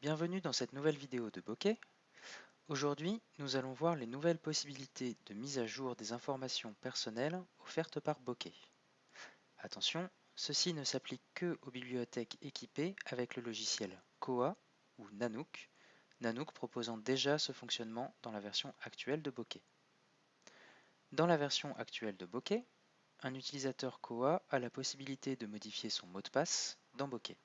Bienvenue dans cette nouvelle vidéo de Bokeh. Aujourd'hui, nous allons voir les nouvelles possibilités de mise à jour des informations personnelles offertes par Bokeh. Attention, ceci ne s'applique que aux bibliothèques équipées avec le logiciel Koha ou Nanook, Nanook proposant déjà ce fonctionnement dans la version actuelle de Bokeh. Dans la version actuelle de Bokeh, un utilisateur Koha a la possibilité de modifier son mot de passe dans Bokeh.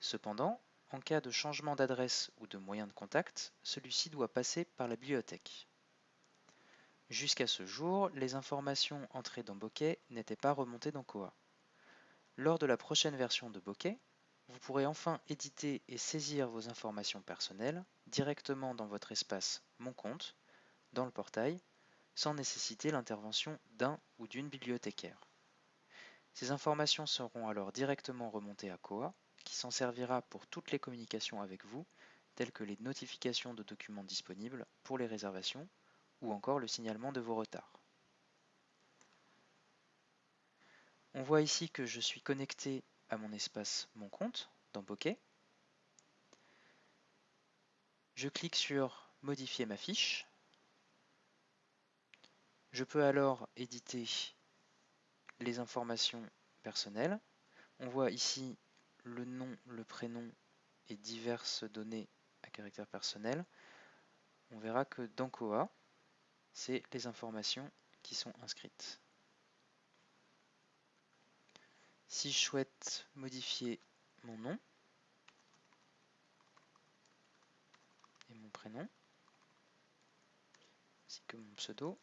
Cependant, en cas de changement d'adresse ou de moyen de contact, celui-ci doit passer par la bibliothèque. Jusqu'à ce jour, les informations entrées dans Bokeh n'étaient pas remontées dans Koha. Lors de la prochaine version de Bokeh, vous pourrez enfin éditer et saisir vos informations personnelles directement dans votre espace Mon compte, dans le portail, sans nécessiter l'intervention d'un ou d'une bibliothécaire. Ces informations seront alors directement remontées à Koha qui s'en servira pour toutes les communications avec vous, telles que les notifications de documents disponibles pour les réservations ou encore le signalement de vos retards. On voit ici que je suis connecté à mon espace Mon compte dans Bokeh. Je clique sur Modifier ma fiche. Je peux alors éditer les informations personnelles. On voit ici le nom, le prénom et diverses données à caractère personnel, on verra que dans Koha, c'est les informations qui sont inscrites. Si je souhaite modifier mon nom et mon prénom, ainsi que mon pseudo,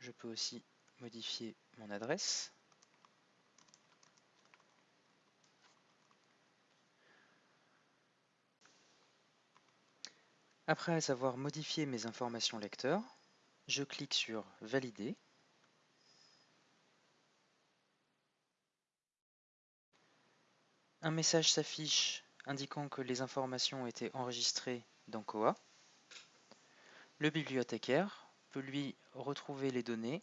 je peux aussi modifier mon adresse. Après avoir modifié mes informations lecteurs, je clique sur Valider. Un message s'affiche indiquant que les informations ont été enregistrées dans Koha. Le bibliothécaire peut lui retrouver les données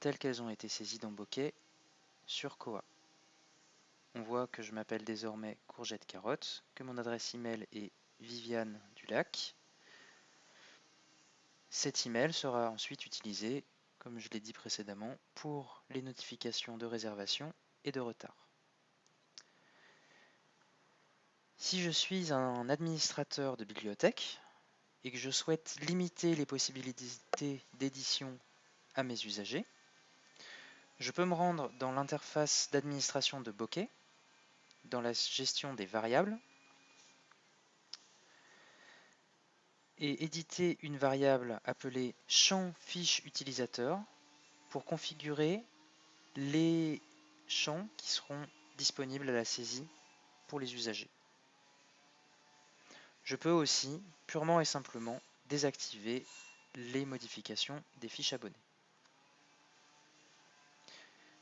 telles qu'elles ont été saisies dans Bokeh sur Koha. On voit que je m'appelle désormais Courgette Carotte, que mon adresse email est Viviane Dulac, cet email sera ensuite utilisé, comme je l'ai dit précédemment, pour les notifications de réservation et de retard. Si je suis un administrateur de bibliothèque et que je souhaite limiter les possibilités d'édition à mes usagers, je peux me rendre dans l'interface d'administration de Bokeh, dans la gestion des variables, et éditer une variable appelée champ fiche utilisateur pour configurer les champs qui seront disponibles à la saisie pour les usagers. Je peux aussi purement et simplement désactiver les modifications des fiches abonnées.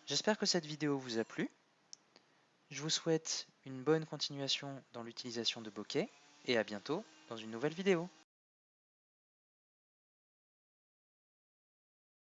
J'espère que cette vidéo vous a plu. Je vous souhaite une bonne continuation dans l'utilisation de Bokeh et à bientôt dans une nouvelle vidéo.